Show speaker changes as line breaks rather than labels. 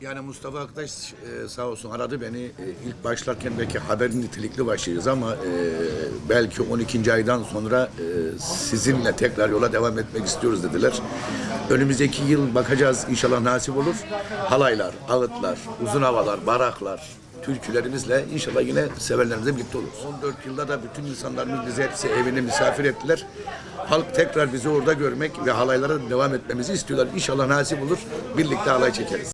Yani Mustafa arkadaş e, sağ olsun aradı beni. E, ilk başlarken belki haberin nitelikli başlayacağız ama e, belki 12. aydan sonra e, sizinle tekrar yola devam etmek istiyoruz dediler. Önümüzdeki yıl bakacağız inşallah nasip olur. Halaylar, ağıtlar, uzun havalar, baraklar, türkülerimizle inşallah yine sevenlerimizle birlikte oluruz. 14 yılda da bütün insanlarımız bizi hepsi evine misafir ettiler. Halk tekrar bizi orada görmek ve halaylara devam etmemizi istiyorlar. İnşallah nasip olur. Birlikte halay çekeriz.